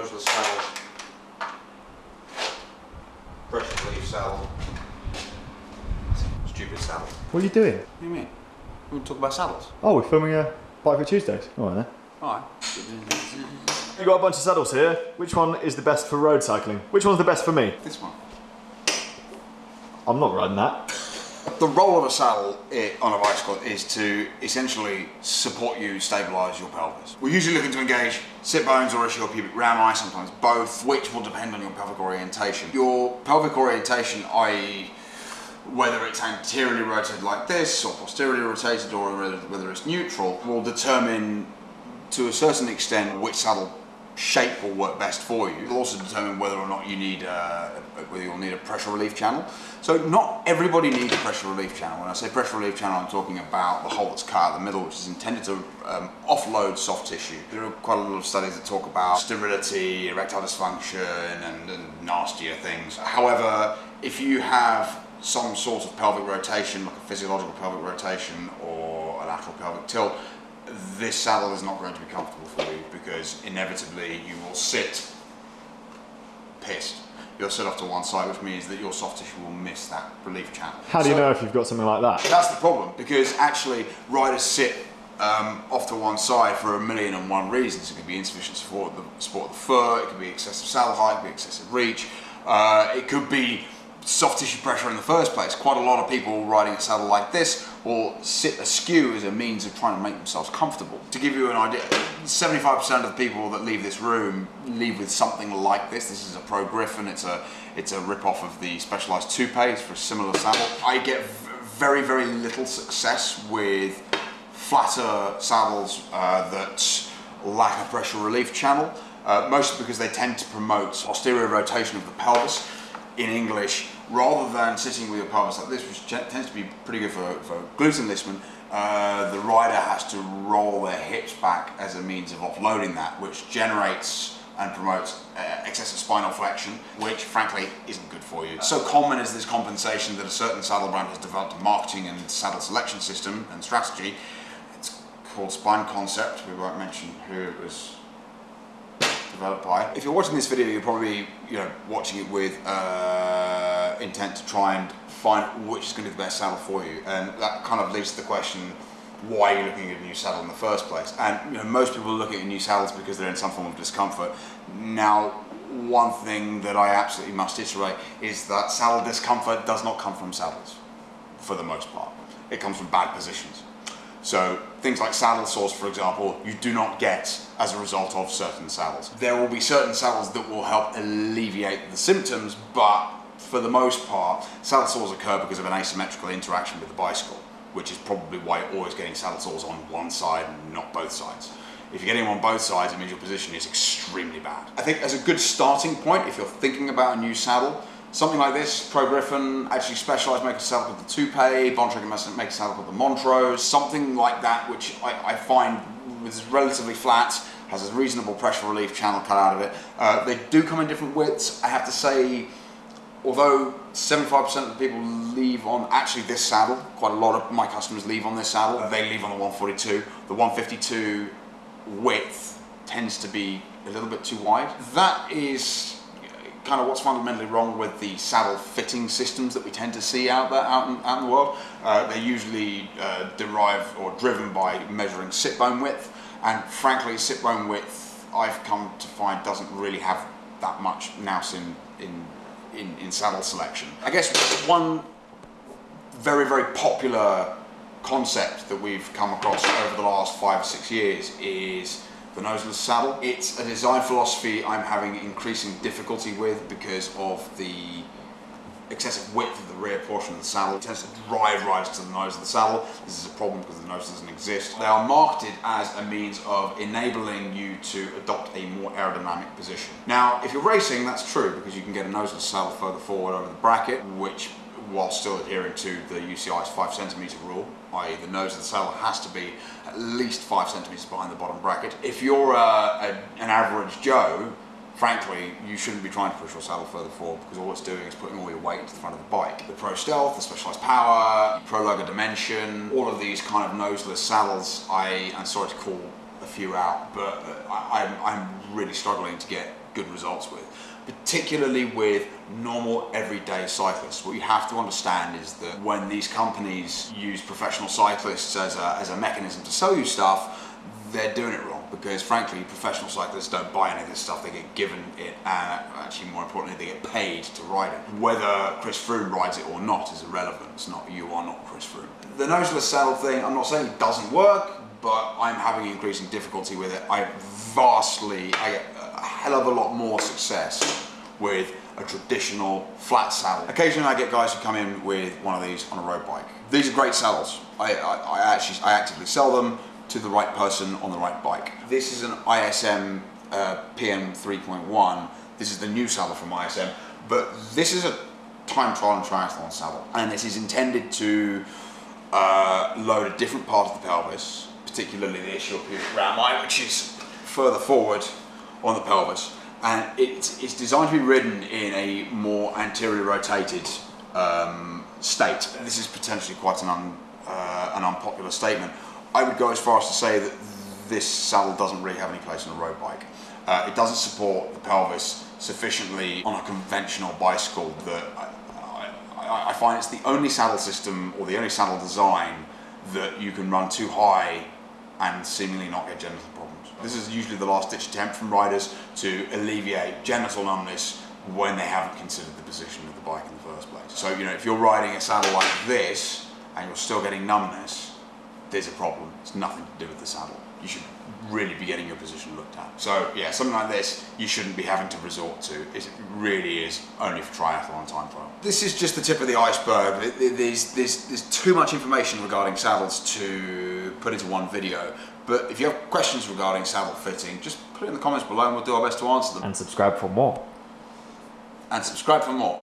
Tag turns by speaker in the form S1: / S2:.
S1: noseless saddle, pressure relief saddle, stupid saddle.
S2: What are you doing?
S1: What do you mean? We want to talk about saddles.
S2: Oh, we're filming a Bike for Tuesdays. All right then.
S1: Alright.
S2: You've got a bunch of saddles here. Which one is the best for road cycling? Which one's the best for me?
S1: This one.
S2: I'm not riding that.
S1: The role of a saddle eh, on a bicycle is to essentially support you, stabilise your pelvis. We're usually looking to engage sit bones or ischial pubic rami, sometimes both, which will depend on your pelvic orientation. Your pelvic orientation, i.e. whether it's anteriorly rotated like this or posteriorly rotated or whether it's neutral, will determine to a certain extent which saddle shape will work best for you. It'll also determine whether or not you need uh, whether you'll need a pressure relief channel. So not everybody needs a pressure relief channel. When I say pressure relief channel, I'm talking about the hole that's cut out the middle, which is intended to um, offload soft tissue. There are quite a lot of studies that talk about sterility, erectile dysfunction, and, and nastier things. However, if you have some sort of pelvic rotation, like a physiological pelvic rotation or a lateral pelvic tilt, this saddle is not going to be comfortable for you because inevitably you will sit pissed. You'll sit off to one side, which means that your soft tissue will miss that relief channel.
S2: How do you know if you've got something like that?
S1: that's the problem because actually riders sit um, off to one side for a million and one reasons. It could be insufficient support of the support of the foot, it could be excessive saddle height, it could be excessive reach, uh, it could be soft tissue pressure in the first place. Quite a lot of people riding a saddle like this will sit askew as a means of trying to make themselves comfortable. To give you an idea, 75% of the people that leave this room leave with something like this. This is a Pro Griffin. It's a it's a rip-off of the Specialized Toupé. It's for a similar saddle. I get very very little success with flatter saddles uh, that lack a pressure relief channel, uh, mostly because they tend to promote posterior rotation of the pelvis in English, rather than sitting with your pelvis like this, which tends to be pretty good for, for glute enlistment, uh, the rider has to roll their hips back as a means of offloading that, which generates and promotes uh, excessive spinal flexion, which frankly isn't good for you. So common is this compensation that a certain saddle brand has developed a marketing and saddle selection system and strategy. It's called Spine Concept. We won't mention who it was developed by. If you're watching this video, you're probably you know watching it with uh, intent to try and find which is going to be the best saddle for you, and that kind of leads to the question: Why are you looking at a new saddle in the first place? And you know, most people are looking at new saddles because they're in some form of discomfort. Now, one thing that I absolutely must iterate is that saddle discomfort does not come from saddles, for the most part. It comes from bad positions. So things like saddle sores, for example, you do not get as a result of certain saddles. There will be certain saddles that will help alleviate the symptoms, but for the most part, saddle sores occur because of an asymmetrical interaction with the bicycle, which is probably why you're always getting saddle sores on one side and not both sides. If you're getting them on both sides, it means your position is extremely bad. I think as a good starting point, if you're thinking about a new saddle, something like this, Pro Griffin, actually Specialized make a saddle called the Toupé, Bontrager make a saddle called the Montrose, something like that, which I, I find is relatively flat, has a reasonable pressure relief channel cut out of it. Uh, they do come in different widths. I have to say, although 75% of the people leave on actually this saddle, quite a lot of my customers leave on this saddle, they leave on the 142. The 152 width tends to be a little bit too wide. That is kind of what's fundamentally wrong with the saddle fitting systems that we tend to see out there, out in, out in the world. Uh, they're usually uh, derived or driven by measuring sit bone width, and frankly, sit bone width I've come to find doesn't really have that much nous in in in, in saddle selection. I guess one very very popular concept that we've come across over the last five or six years is the noseless saddle. It's a design philosophy I'm having increasing difficulty with because of the excessive width of the rear portion of the saddle. It tends to drive right to the nose of the saddle. This is a problem because the nose doesn't exist. They are marketed as a means of enabling you to adopt a more aerodynamic position. Now, if you're racing, that's true because you can get a noseless saddle further forward over the bracket, which while still adhering to the UCI's 5 centimetre rule, i.e. the nose of the saddle has to be at least 5 centimetres behind the bottom bracket. If you're uh, a, an average Joe, frankly, you shouldn't be trying to push your saddle further forward because all it's doing is putting all your weight into the front of the bike. The Pro Stealth, the Specialized Power, Prologo Dimension, all of these kind of noseless saddles, I am sorry to call a few out, but uh, I, I'm, I'm really struggling to get good results with. Particularly with normal everyday cyclists. What you have to understand is that when these companies use professional cyclists as a, as a mechanism to sell you stuff, they're doing it wrong because frankly professional cyclists don't buy any of this stuff. They get given it and actually more importantly they get paid to ride it. Whether Chris Froome rides it or not is irrelevant. It's not you are not Chris Froome. The noseless saddle thing I'm not saying it doesn't work but I'm having increasing difficulty with it. I vastly I get hell of a lot more success with a traditional flat saddle. Occasionally I get guys who come in with one of these on a road bike. These are great saddles. I, I, I actually I actively sell them to the right person on the right bike. This is an ISM uh, PN 3.1. This is the new saddle from ISM, but this is a time trial and triathlon saddle, and it is intended to uh, load a different part of the pelvis, particularly the ischial pubic rami, which is further forward on the pelvis, and it, it's designed to be ridden in a more anterior rotated um, state. This is potentially quite an, un, uh, an unpopular statement. I would go as far as to say that this saddle doesn't really have any place on a road bike. Uh, it doesn't support the pelvis sufficiently on a conventional bicycle that I, I, I find it's the only saddle system or the only saddle design that you can run too high and seemingly not get genital problems. This is usually the last ditch attempt from riders to alleviate genital numbness when they haven't considered the position of the bike in the first place. So, you know, if you're riding a saddle like this and you're still getting numbness, there's a problem. It's nothing to do with the saddle. You should really be getting your position looked at. So yeah, something like this you shouldn't be having to resort to. It really is only for triathlon time trial. This is just the tip of the iceberg. There's, there's, there's too much information regarding saddles to put into one video. But if you have questions regarding saddle fitting, just put it in the comments below and we'll do our best to answer them.
S2: And subscribe for more.
S1: And subscribe for more.